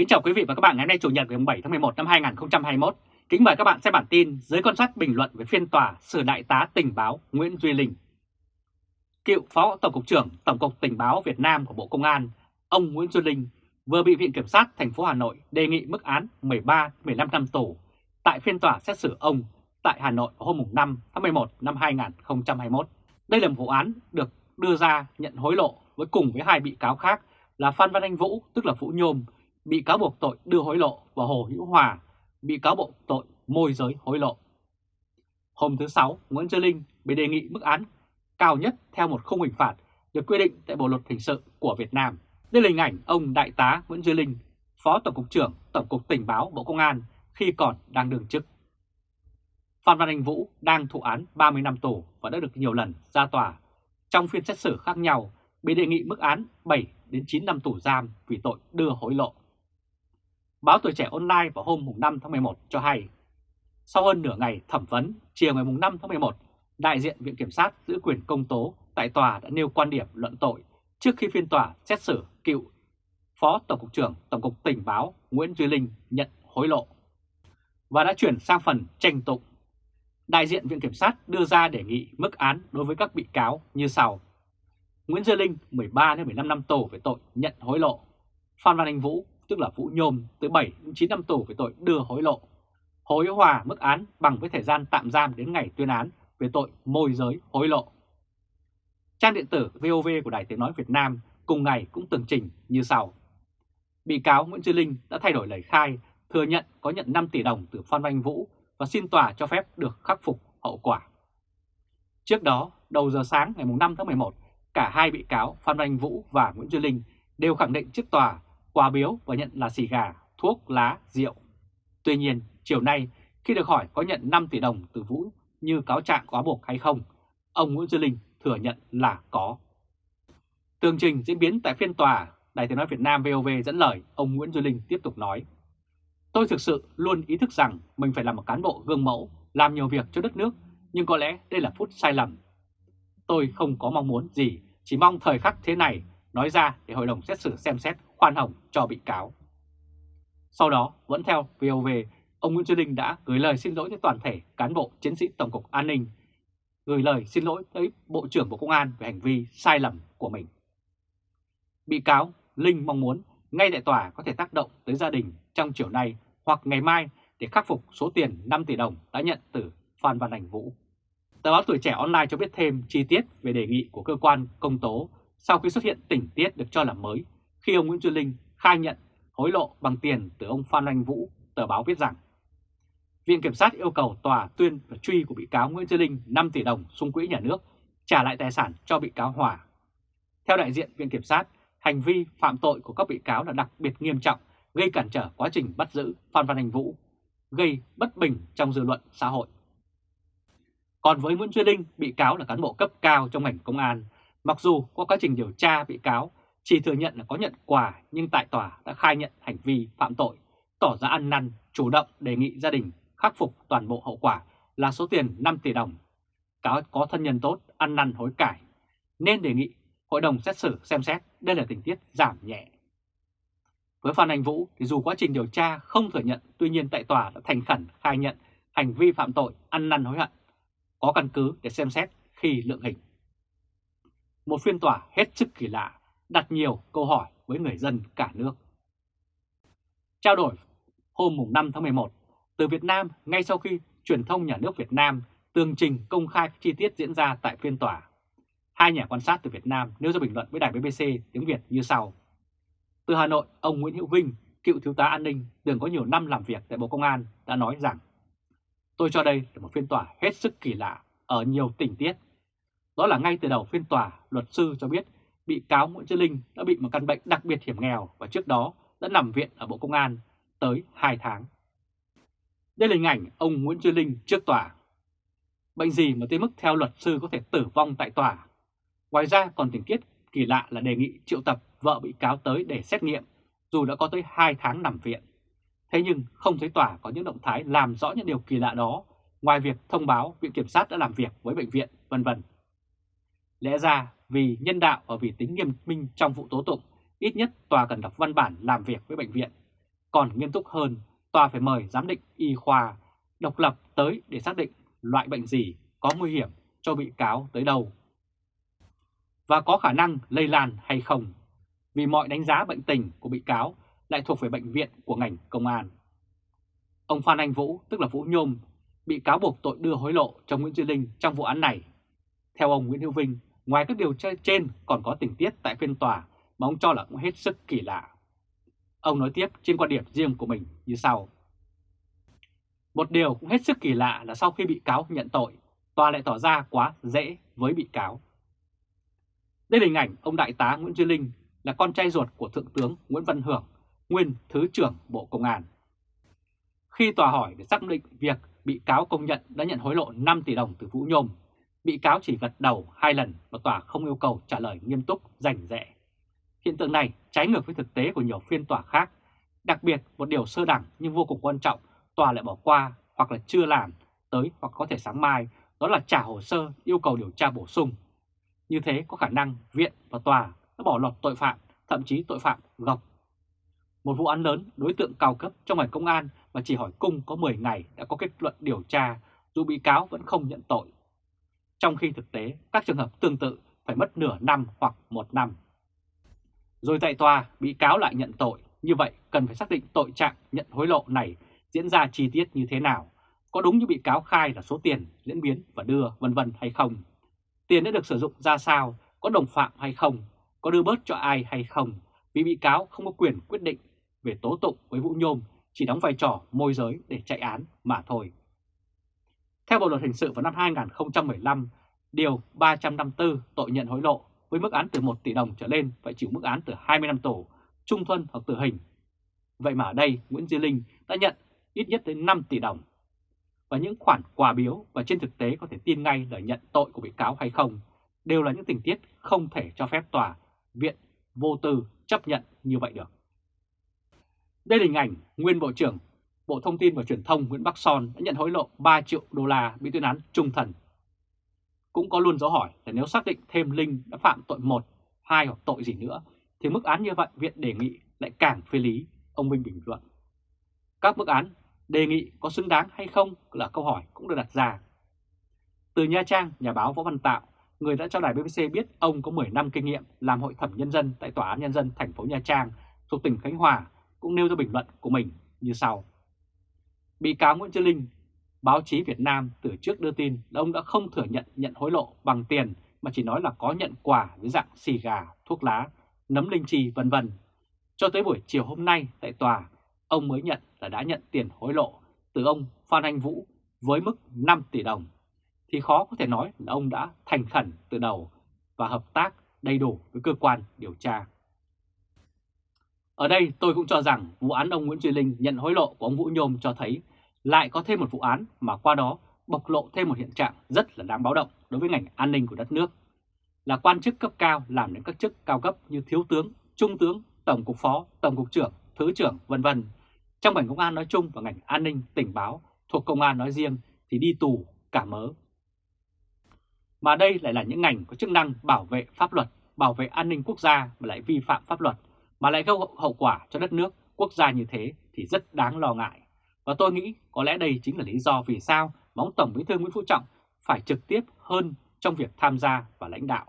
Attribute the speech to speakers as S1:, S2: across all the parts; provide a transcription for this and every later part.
S1: Kính chào quý vị và các bạn ngày hôm nay Chủ nhật ngày 7 tháng 11 năm 2021. Kính mời các bạn xem bản tin dưới con sát bình luận về phiên tòa xử đại tá tình báo Nguyễn Duy Linh. Cựu Phó Tổng cục trưởng Tổng cục Tình báo Việt Nam của Bộ Công an, ông Nguyễn Duy Linh vừa bị Viện Kiểm sát thành phố Hà Nội đề nghị mức án 13-15 năm tù tại phiên tòa xét xử ông tại Hà Nội hôm 5 tháng 11 năm 2021. Đây là một vụ án được đưa ra nhận hối lộ với cùng với hai bị cáo khác là Phan Văn Anh Vũ, tức là Vũ Nhôm, bị cáo buộc tội đưa hối lộ và Hồ Hữu Hòa, bị cáo buộc tội môi giới hối lộ. Hôm thứ Sáu, Nguyễn Duy Linh bị đề nghị mức án cao nhất theo một khung hình phạt được quy định tại Bộ Luật Hình sự của Việt Nam. Đây là hình ảnh ông Đại tá Nguyễn Duy Linh, Phó Tổng cục trưởng Tổng cục Tình báo Bộ Công an khi còn đang đương chức. Phan Văn Anh Vũ đang thụ án 30 năm tù và đã được nhiều lần ra tòa. Trong phiên xét xử khác nhau, bị đề nghị mức án 7 đến 9 năm tù giam vì tội đưa hối lộ. Báo Tuổi Trẻ Online vào hôm 5 tháng 11 cho hay, sau hơn nửa ngày thẩm vấn, chiều ngày 5 tháng 11, đại diện Viện Kiểm sát giữ quyền công tố tại tòa đã nêu quan điểm luận tội trước khi phiên tòa xét xử cựu Phó Tổng cục trưởng Tổng cục Tình báo Nguyễn Duy Linh nhận hối lộ và đã chuyển sang phần tranh tụng. Đại diện Viện Kiểm sát đưa ra đề nghị mức án đối với các bị cáo như sau. Nguyễn Duy Linh 13-15 năm tù về tội nhận hối lộ. Phan Văn Anh Vũ, tức là Vũ Nhôm, tới 7 đến 9 năm tù về tội đưa hối lộ. Hồ Hòa mức án bằng với thời gian tạm giam đến ngày tuyên án về tội môi giới hối lộ. Trang điện tử VOV của Đài Tiếng Nói Việt Nam cùng ngày cũng tường trình như sau. Bị cáo Nguyễn Duy Linh đã thay đổi lời khai, thừa nhận có nhận 5 tỷ đồng từ Phan Văn Vũ và xin tòa cho phép được khắc phục hậu quả. Trước đó, đầu giờ sáng ngày 5 tháng 11, cả hai bị cáo Phan Văn Vũ và Nguyễn Duy Linh đều khẳng định trước tòa quà biếu và nhận là xì gà, thuốc, lá, rượu. Tuy nhiên, chiều nay khi được hỏi có nhận 5 tỷ đồng từ Vũ như cáo trạng quá buộc hay không, ông Nguyễn Duy Linh thừa nhận là có. Tường trình diễn biến tại phiên tòa, Đài tiếng nói Việt Nam VOV dẫn lời ông Nguyễn Duy Linh tiếp tục nói. Tôi thực sự luôn ý thức rằng mình phải là một cán bộ gương mẫu, làm nhiều việc cho đất nước, nhưng có lẽ đây là phút sai lầm. Tôi không có mong muốn gì, chỉ mong thời khắc thế này nói ra để hội đồng xét xử xem xét khoan hồng cho bị cáo. Sau đó, vẫn theo VOV, ông Nguyễn Duy Linh đã gửi lời xin lỗi tới toàn thể cán bộ chiến sĩ Tổng cục An ninh, gửi lời xin lỗi tới Bộ trưởng Bộ Công an về hành vi sai lầm của mình. Bị cáo Linh mong muốn ngay tại tòa có thể tác động tới gia đình trong chiều nay hoặc ngày mai để khắc phục số tiền 5 tỷ đồng đã nhận từ Phan Văn Anh Vũ. Tờ báo Tuổi Trẻ Online cho biết thêm chi tiết về đề nghị của cơ quan công tố sau khi xuất hiện tình tiết được cho là mới khi ông Nguyễn Duy Linh khai nhận hối lộ bằng tiền từ ông Phan Anh Vũ, tờ báo viết rằng Viện Kiểm sát yêu cầu tòa tuyên và truy của bị cáo Nguyễn Duy Linh 5 tỷ đồng xung quỹ nhà nước trả lại tài sản cho bị cáo Hòa. Theo đại diện Viện Kiểm sát, hành vi phạm tội của các bị cáo là đặc biệt nghiêm trọng, gây cản trở quá trình bắt giữ Phan Văn Anh Vũ, gây bất bình trong dư luận xã hội. Còn với Nguyễn Duy Linh, bị cáo là cán bộ cấp cao trong ngành công an, mặc dù qua quá trình điều tra bị cáo chỉ thừa nhận là có nhận quà nhưng tại tòa đã khai nhận hành vi phạm tội, tỏ ra ăn năn, chủ động đề nghị gia đình khắc phục toàn bộ hậu quả là số tiền 5 tỷ đồng. Cáo có thân nhân tốt, ăn năn hối cải, nên đề nghị hội đồng xét xử xem xét đây là tình tiết giảm nhẹ. Với Phan Anh Vũ thì dù quá trình điều tra không thừa nhận, tuy nhiên tại tòa đã thành khẩn khai nhận hành vi phạm tội ăn năn hối hận, có căn cứ để xem xét khi lượng hình. Một phiên tòa hết sức kỳ lạ, đặt nhiều câu hỏi với người dân cả nước. Trao đổi hôm 5 tháng 11, từ Việt Nam ngay sau khi truyền thông nhà nước Việt Nam tường trình công khai chi tiết diễn ra tại phiên tòa. Hai nhà quan sát từ Việt Nam nêu ra bình luận với đài BBC tiếng Việt như sau. Từ Hà Nội, ông Nguyễn Hữu Vinh, cựu thiếu tá an ninh, từng có nhiều năm làm việc tại Bộ Công an, đã nói rằng Tôi cho đây là một phiên tòa hết sức kỳ lạ ở nhiều tình tiết. Đó là ngay từ đầu phiên tòa, luật sư cho biết bị cáo Nguyễn Chí Linh đã bị một căn bệnh đặc biệt hiểm nghèo và trước đó đã nằm viện ở Bộ Công an tới 2 tháng. Đây là hình ảnh ông Nguyễn Chí Linh trước tòa. Bệnh gì mà tới mức theo luật sư có thể tử vong tại tòa? Ngoài ra còn tình tiết kỳ lạ là đề nghị triệu tập vợ bị cáo tới để xét nghiệm dù đã có tới 2 tháng nằm viện. Thế nhưng không thấy tòa có những động thái làm rõ những điều kỳ lạ đó ngoài việc thông báo Viện Kiểm sát đã làm việc với bệnh viện, vân vân. Lẽ ra vì nhân đạo và vì tính nghiêm minh trong vụ tố tụng, ít nhất tòa cần đọc văn bản làm việc với bệnh viện. Còn nghiêm túc hơn, tòa phải mời giám định y khoa độc lập tới để xác định loại bệnh gì có nguy hiểm cho bị cáo tới đâu và có khả năng lây lan hay không, vì mọi đánh giá bệnh tình của bị cáo lại thuộc về bệnh viện của ngành công an. Ông Phan Anh Vũ, tức là Vũ Nhôm, bị cáo buộc tội đưa hối lộ cho Nguyễn Duy Linh trong vụ án này. Theo ông Nguyễn Hữu Vinh, ngoài các điều tra trên còn có tình tiết tại phiên tòa mà ông cho là cũng hết sức kỳ lạ. Ông nói tiếp trên quan điểm riêng của mình như sau. Một điều cũng hết sức kỳ lạ là sau khi bị cáo nhận tội, tòa lại tỏ ra quá dễ với bị cáo. Đây là hình ảnh ông Đại tá Nguyễn Duy Linh là con trai ruột của Thượng tướng Nguyễn Văn Hưởng, nguyên Thứ trưởng Bộ Công an. Khi tòa hỏi để xác định việc bị cáo công nhận đã nhận hối lộ 5 tỷ đồng từ Vũ Nhôm, bị cáo chỉ gật đầu hai lần và tòa không yêu cầu trả lời nghiêm túc, rành rẽ. Hiện tượng này trái ngược với thực tế của nhiều phiên tòa khác. Đặc biệt một điều sơ đẳng nhưng vô cùng quan trọng, tòa lại bỏ qua hoặc là chưa làm tới hoặc có thể sáng mai, đó là trả hồ sơ yêu cầu điều tra bổ sung. Như thế có khả năng viện và tòa đã bỏ lọt tội phạm, thậm chí tội phạm gọc. Một vụ án lớn, đối tượng cao cấp trong ngành công an mà chỉ hỏi cung có 10 ngày đã có kết luận điều tra, dù bị cáo vẫn không nhận tội. Trong khi thực tế, các trường hợp tương tự phải mất nửa năm hoặc một năm. Rồi tại tòa, bị cáo lại nhận tội, như vậy cần phải xác định tội trạng nhận hối lộ này diễn ra chi tiết như thế nào, có đúng như bị cáo khai là số tiền diễn biến và đưa vân vân hay không. Tiền đã được sử dụng ra sao, có đồng phạm hay không, có đưa bớt cho ai hay không, vì bị cáo không có quyền quyết định về tố tụng với Vũ Nhôm, chỉ đóng vai trò môi giới để chạy án mà thôi. Theo Bộ Luật Hình sự vào năm 2015, Điều 354 tội nhận hối lộ với mức án từ 1 tỷ đồng trở lên phải chịu mức án từ 20 năm tù, trung thân hoặc tử hình. Vậy mà ở đây Nguyễn Duy Linh đã nhận ít nhất đến 5 tỷ đồng. Và những khoản quà biếu và trên thực tế có thể tin ngay lời nhận tội của bị cáo hay không đều là những tình tiết không thể cho phép tòa, viện, vô tư chấp nhận như vậy được. Đây là hình ảnh nguyên Bộ trưởng Bộ Thông tin và Truyền thông Nguyễn Bắc Son đã nhận hối lộ 3 triệu đô la bị tuyên án trung thần. Cũng có luôn dấu hỏi là nếu xác định thêm Linh đã phạm tội 1, 2 hoặc tội gì nữa, thì mức án như vậy viện đề nghị lại càng phê lý, ông Vinh bình luận. Các mức án đề nghị có xứng đáng hay không là câu hỏi cũng được đặt ra. Từ Nha Trang, nhà báo Võ Văn Tạo, người đã cho đài BBC biết ông có 10 năm kinh nghiệm làm hội thẩm nhân dân tại Tòa án Nhân dân thành phố Nha Trang thuộc tỉnh Khánh Hòa, cũng nêu ra bình luận của mình như sau. Bị cáo Nguyễn Trương Linh, báo chí Việt Nam từ trước đưa tin là ông đã không thừa nhận nhận hối lộ bằng tiền mà chỉ nói là có nhận quà dưới dạng xì gà, thuốc lá, nấm linh chi vân vân. Cho tới buổi chiều hôm nay tại tòa, ông mới nhận là đã nhận tiền hối lộ từ ông Phan Anh Vũ với mức 5 tỷ đồng, thì khó có thể nói là ông đã thành khẩn từ đầu và hợp tác đầy đủ với cơ quan điều tra. Ở đây tôi cũng cho rằng vụ án ông Nguyễn Duy Linh nhận hối lộ của ông Vũ Nhôm cho thấy lại có thêm một vụ án mà qua đó bộc lộ thêm một hiện trạng rất là đáng báo động đối với ngành an ninh của đất nước. Là quan chức cấp cao làm đến các chức cao cấp như thiếu tướng, trung tướng, tổng cục phó, tổng cục trưởng, thứ trưởng vân vân trong ngành công an nói chung và ngành an ninh tình báo thuộc công an nói riêng thì đi tù cả mớ. Mà đây lại là những ngành có chức năng bảo vệ pháp luật, bảo vệ an ninh quốc gia mà lại vi phạm pháp luật, mà lại gây hậu quả cho đất nước, quốc gia như thế thì rất đáng lo ngại. Và tôi nghĩ có lẽ đây chính là lý do vì sao mong Tổng Bí thư Nguyễn Phú Trọng phải trực tiếp hơn trong việc tham gia và lãnh đạo,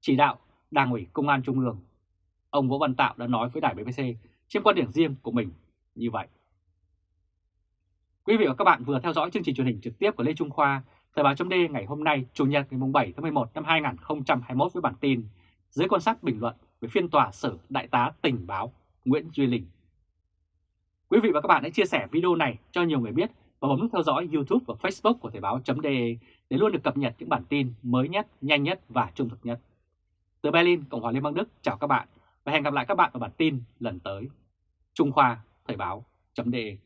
S1: chỉ đạo Đảng ủy Công an Trung ương. Ông Vũ Văn Tạo đã nói với đài BBC trên quan điểm riêng của mình như vậy. Quý vị và các bạn vừa theo dõi chương trình truyền hình trực tiếp của Lê Trung Khoa, Thời báo .d ngày hôm nay, Chủ nhật ngày 7 tháng 11 năm 2021 với bản tin dưới quan sát bình luận với phiên tòa xử Đại tá tình báo Nguyễn Duy Linh. Quý vị và các bạn hãy chia sẻ video này cho nhiều người biết và bấm nút theo dõi YouTube và Facebook của Thời báo.de để luôn được cập nhật những bản tin mới nhất, nhanh nhất và trung thực nhất. Từ Berlin, Cộng hòa Liên bang Đức, chào các bạn và hẹn gặp lại các bạn ở bản tin lần tới. Trung Khoa Thời báo.de